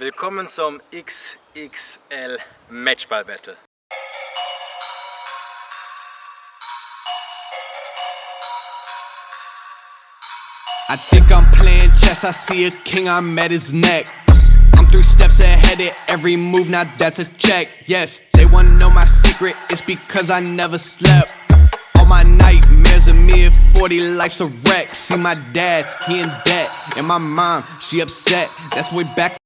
Willkommen zum XXL Matchball Battle. I think I'm playing chess, I see a king, I'm at his neck. I'm three steps ahead of every move, now that's a check. Yes, they wanna know my secret, it's because I never slept. All my nightmares of me at 40, life's a wreck. See my dad, he in debt, and my mom, she upset. That's way back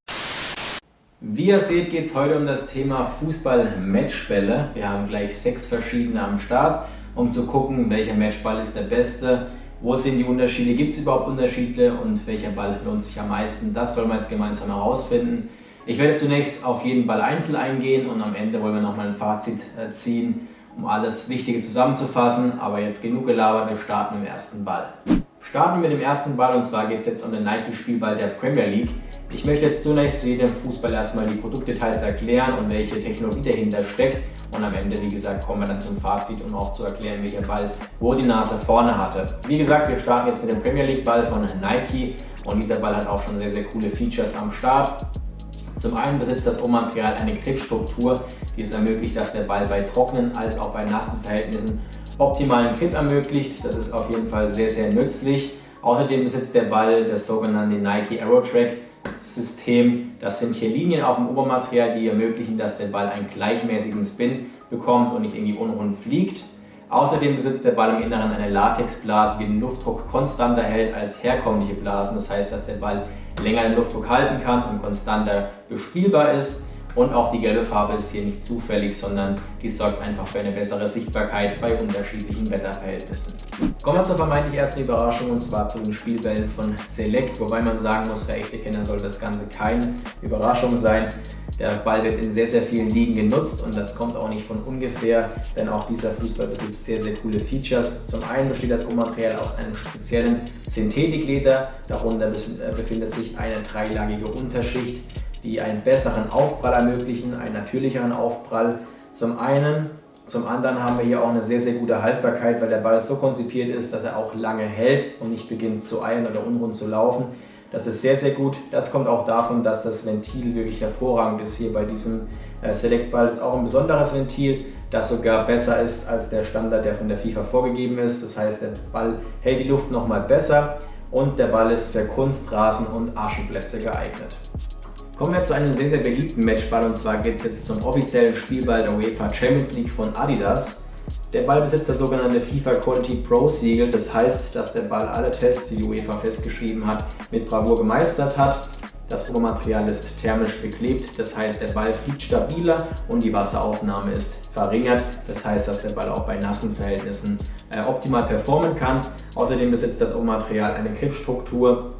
Wie ihr seht, geht es heute um das Thema Fußball-Matchbälle. Wir haben gleich sechs verschiedene am Start, um zu gucken, welcher Matchball ist der beste, wo sind die Unterschiede, gibt es überhaupt Unterschiede und welcher Ball lohnt sich am meisten. Das sollen wir jetzt gemeinsam herausfinden. Ich werde zunächst auf jeden Ball einzeln eingehen und am Ende wollen wir nochmal ein Fazit äh, ziehen, um alles Wichtige zusammenzufassen. Aber jetzt genug gelabert, wir starten dem ersten Ball. Starten wir mit dem ersten Ball und zwar geht es jetzt um den Nike-Spielball der Premier League. Ich möchte jetzt zunächst zu jedem Fußball erstmal die Produktdetails erklären und welche Technologie dahinter steckt. Und am Ende, wie gesagt, kommen wir dann zum Fazit, um auch zu erklären, welcher Ball wo die Nase vorne hatte. Wie gesagt, wir starten jetzt mit dem Premier League Ball von Nike und dieser Ball hat auch schon sehr, sehr coole Features am Start. Zum einen besitzt das Rohmaterial eine Gripstruktur, die es ermöglicht, dass der Ball bei trockenen als auch bei nassen Verhältnissen optimalen Grip ermöglicht. Das ist auf jeden Fall sehr, sehr nützlich. Außerdem besitzt der Ball das sogenannte Nike Aerotrack System. Das sind hier Linien auf dem Obermaterial, die ermöglichen, dass der Ball einen gleichmäßigen Spin bekommt und nicht irgendwie unrund fliegt. Außerdem besitzt der Ball im Inneren eine Latexblase, die den Luftdruck konstanter hält als herkömmliche Blasen. Das heißt, dass der Ball länger den Luftdruck halten kann und konstanter bespielbar ist. Und auch die gelbe Farbe ist hier nicht zufällig, sondern die sorgt einfach für eine bessere Sichtbarkeit bei unterschiedlichen Wetterverhältnissen. Kommen wir zur vermeintlich ersten Überraschung und zwar zu den Spielbällen von Select, wobei man sagen muss, für echte Kinder sollte das Ganze keine Überraschung sein. Der Ball wird in sehr, sehr vielen Ligen genutzt und das kommt auch nicht von ungefähr, denn auch dieser Fußball besitzt sehr, sehr coole Features. Zum einen besteht das Rohmaterial aus einem speziellen Synthetikleder, darunter befindet sich eine dreilagige Unterschicht, die einen besseren Aufprall ermöglichen, einen natürlicheren Aufprall zum einen. Zum anderen haben wir hier auch eine sehr, sehr gute Haltbarkeit, weil der Ball so konzipiert ist, dass er auch lange hält und nicht beginnt zu eilen oder unrund zu laufen. Das ist sehr, sehr gut. Das kommt auch davon, dass das Ventil wirklich hervorragend ist hier bei diesem äh, Select Ball. Ist auch ein besonderes Ventil, das sogar besser ist als der Standard, der von der FIFA vorgegeben ist. Das heißt, der Ball hält die Luft nochmal besser und der Ball ist für Kunstrasen und Aschenplätze geeignet. Kommen wir zu einem sehr, sehr beliebten Matchball und zwar geht es jetzt zum offiziellen Spielball der UEFA Champions League von Adidas. Der Ball besitzt das sogenannte FIFA Quality Pro Siegel, das heißt, dass der Ball alle Tests, die die UEFA festgeschrieben hat, mit Bravour gemeistert hat. Das Obermaterial ist thermisch beklebt, das heißt der Ball fliegt stabiler und die Wasseraufnahme ist verringert. Das heißt, dass der Ball auch bei nassen Verhältnissen äh, optimal performen kann. Außerdem besitzt das Obermaterial eine Gripstruktur,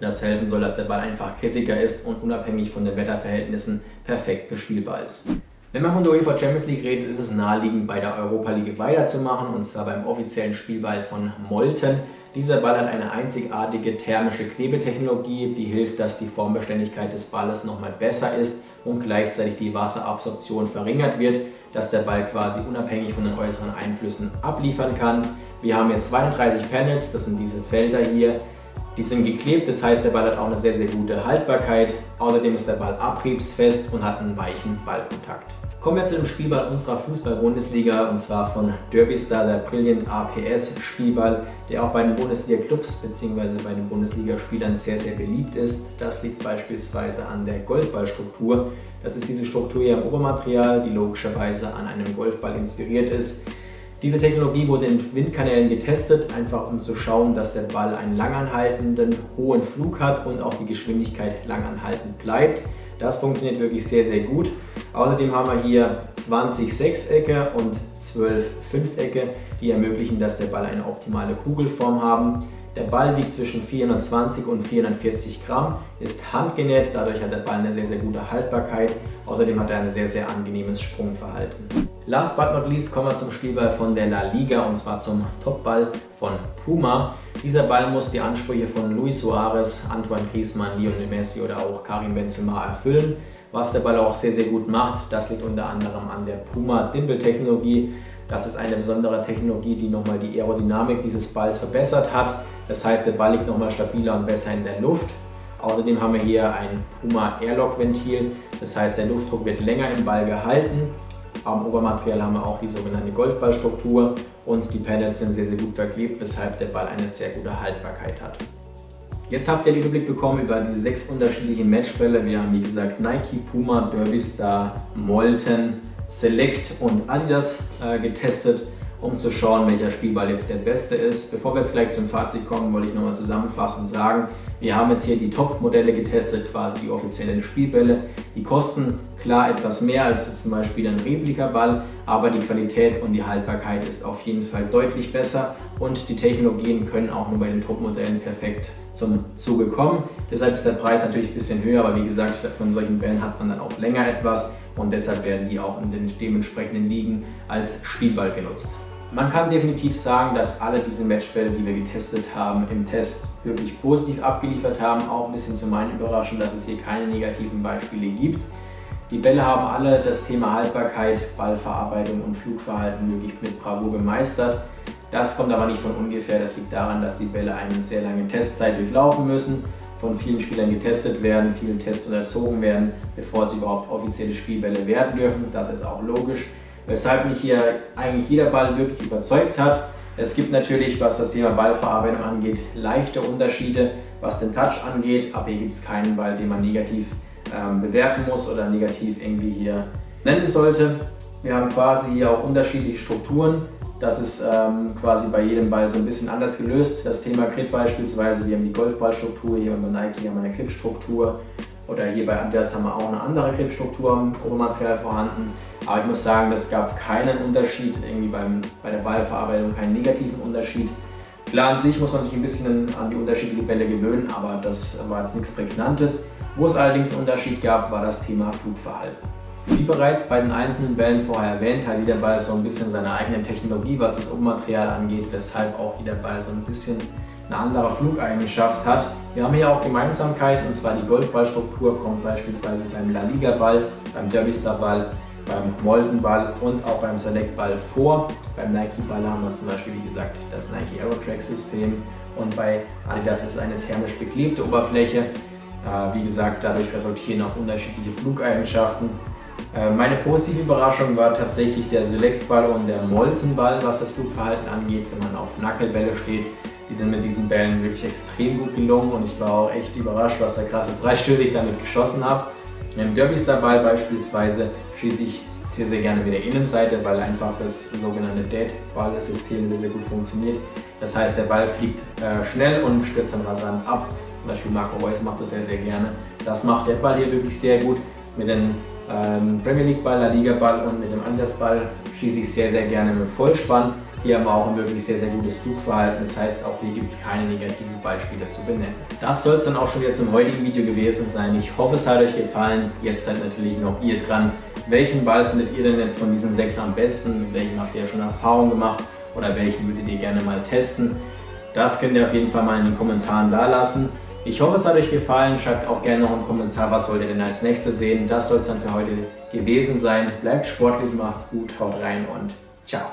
das helfen soll, dass der Ball einfach griffiger ist und unabhängig von den Wetterverhältnissen perfekt bespielbar ist. Wenn man von der UEFA Champions League redet, ist es naheliegend, bei der Europa League weiterzumachen und zwar beim offiziellen Spielball von Molten. Dieser Ball hat eine einzigartige thermische Klebetechnologie, die hilft, dass die Formbeständigkeit des Balles nochmal besser ist und gleichzeitig die Wasserabsorption verringert wird, dass der Ball quasi unabhängig von den äußeren Einflüssen abliefern kann. Wir haben hier 32 Panels, das sind diese Felder hier, die sind geklebt, das heißt der Ball hat auch eine sehr, sehr gute Haltbarkeit. Außerdem ist der Ball abriebsfest und hat einen weichen Ballkontakt. Kommen wir zu dem Spielball unserer Fußball-Bundesliga und zwar von Derbystar, der Brilliant APS Spielball, der auch bei den Bundesliga-Clubs bzw. bei den Bundesligaspielern sehr, sehr beliebt ist. Das liegt beispielsweise an der Golfballstruktur. Das ist diese Struktur hier im Obermaterial, die logischerweise an einem Golfball inspiriert ist. Diese Technologie wurde in Windkanälen getestet, einfach um zu schauen, dass der Ball einen langanhaltenden, hohen Flug hat und auch die Geschwindigkeit langanhaltend bleibt. Das funktioniert wirklich sehr, sehr gut. Außerdem haben wir hier 20 Sechsecke und 12 Fünfecke, die ermöglichen, dass der Ball eine optimale Kugelform haben. Der Ball wiegt zwischen 420 und 440 Gramm, ist handgenäht, dadurch hat der Ball eine sehr, sehr gute Haltbarkeit. Außerdem hat er ein sehr, sehr angenehmes Sprungverhalten. Last but not least kommen wir zum Spielball von der La Liga und zwar zum Topball von Puma. Dieser Ball muss die Ansprüche von Luis Suarez, Antoine Griezmann, Lionel Messi oder auch Karim Benzema erfüllen. Was der Ball auch sehr, sehr gut macht, das liegt unter anderem an der Puma Dimple Technologie. Das ist eine besondere Technologie, die nochmal die Aerodynamik dieses Balls verbessert hat. Das heißt, der Ball liegt nochmal stabiler und besser in der Luft. Außerdem haben wir hier ein Puma Airlock Ventil, das heißt der Luftdruck wird länger im Ball gehalten. Am Obermaterial haben wir auch die sogenannte Golfballstruktur und die Panels sind sehr, sehr gut verklebt, weshalb der Ball eine sehr gute Haltbarkeit hat. Jetzt habt ihr den Überblick bekommen über die sechs unterschiedlichen Matchbälle. Wir haben wie gesagt Nike, Puma, Derby Star, Molten, Select und Adidas äh, getestet, um zu schauen, welcher Spielball jetzt der beste ist. Bevor wir jetzt gleich zum Fazit kommen, wollte ich nochmal zusammenfassend sagen, wir haben jetzt hier die Top-Modelle getestet, quasi die offiziellen Spielbälle. Die kosten klar etwas mehr als zum Beispiel ein Replikaball, aber die Qualität und die Haltbarkeit ist auf jeden Fall deutlich besser und die Technologien können auch nur bei den Top-Modellen perfekt zum Zuge kommen. Deshalb ist der Preis natürlich ein bisschen höher, aber wie gesagt, von solchen Bällen hat man dann auch länger etwas und deshalb werden die auch in den dementsprechenden Ligen als Spielball genutzt. Man kann definitiv sagen, dass alle diese Matchbälle, die wir getestet haben, im Test wirklich positiv abgeliefert haben. Auch ein bisschen zu meinen Überraschungen, dass es hier keine negativen Beispiele gibt. Die Bälle haben alle das Thema Haltbarkeit, Ballverarbeitung und Flugverhalten wirklich mit Bravour gemeistert. Das kommt aber nicht von ungefähr, das liegt daran, dass die Bälle eine sehr lange Testzeit durchlaufen müssen, von vielen Spielern getestet werden, vielen Tests unterzogen werden, bevor sie überhaupt offizielle Spielbälle werden dürfen. Das ist auch logisch weshalb mich hier eigentlich jeder Ball wirklich überzeugt hat. Es gibt natürlich, was das Thema Ballverarbeitung angeht, leichte Unterschiede, was den Touch angeht, aber hier gibt es keinen Ball, den man negativ ähm, bewerten muss oder negativ irgendwie hier nennen sollte. Wir haben quasi hier auch unterschiedliche Strukturen. Das ist ähm, quasi bei jedem Ball so ein bisschen anders gelöst. Das Thema Grip beispielsweise, wir haben die Golfballstruktur, hier bei Nike haben wir eine Gripstruktur oder hier bei Adidas haben wir auch eine andere Gripstruktur im Obermaterial vorhanden. Aber ich muss sagen, es gab keinen Unterschied, irgendwie beim, bei der Ballverarbeitung keinen negativen Unterschied. Klar, an sich muss man sich ein bisschen an die unterschiedlichen Bälle gewöhnen, aber das war jetzt nichts Prägnantes. Wo es allerdings einen Unterschied gab, war das Thema Flugverhalten. Wie bereits bei den einzelnen Bällen vorher erwähnt, hat jeder Ball so ein bisschen seine eigene Technologie, was das Ummaterial angeht, weshalb auch jeder Ball so ein bisschen eine andere Flugeigenschaft hat. Wir haben hier auch Gemeinsamkeiten, und zwar die Golfballstruktur kommt beispielsweise beim La Liga Ball, beim Derby Star Ball beim Moldenball und auch beim Select-Ball vor. Beim Nike-Ball haben wir zum Beispiel, wie gesagt, das Nike Aerotrack-System und bei Adidas ist eine thermisch beklebte Oberfläche. Äh, wie gesagt, dadurch resultieren auch unterschiedliche Flugeigenschaften. Äh, meine positive Überraschung war tatsächlich der Select-Ball und der Molten-Ball, was das Flugverhalten angeht, wenn man auf Nackelbälle steht. Die sind mit diesen Bällen wirklich extrem gut gelungen und ich war auch echt überrascht, was für krasse Freistöße ich damit geschossen habe. Im Derby Star Ball beispielsweise schieße ich sehr, sehr gerne mit der Innenseite, weil einfach das sogenannte Dead-Ball-System sehr, sehr gut funktioniert. Das heißt, der Ball fliegt äh, schnell und stürzt dann rasant ab. Zum Beispiel Marco Reus macht das sehr, sehr gerne. Das macht der Ball hier wirklich sehr gut. Mit dem ähm, Premier League Ball, La Liga Ball und mit dem Anders Ball schieße ich sehr, sehr gerne mit Vollspann. Hier haben wir auch ein wirklich sehr, sehr gutes Flugverhalten. Das heißt, auch hier gibt es keine negativen Beispiele zu benennen. Das soll es dann auch schon jetzt im heutigen Video gewesen sein. Ich hoffe, es hat euch gefallen. Jetzt seid natürlich noch ihr dran. Welchen Ball findet ihr denn jetzt von diesen sechs am besten? Mit welchem habt ihr schon Erfahrung gemacht? Oder welchen würdet ihr gerne mal testen? Das könnt ihr auf jeden Fall mal in den Kommentaren da lassen. Ich hoffe, es hat euch gefallen. Schreibt auch gerne noch einen Kommentar, was wollt ihr denn als nächstes sehen. Das soll es dann für heute gewesen sein. Bleibt sportlich, macht's gut, haut rein und ciao.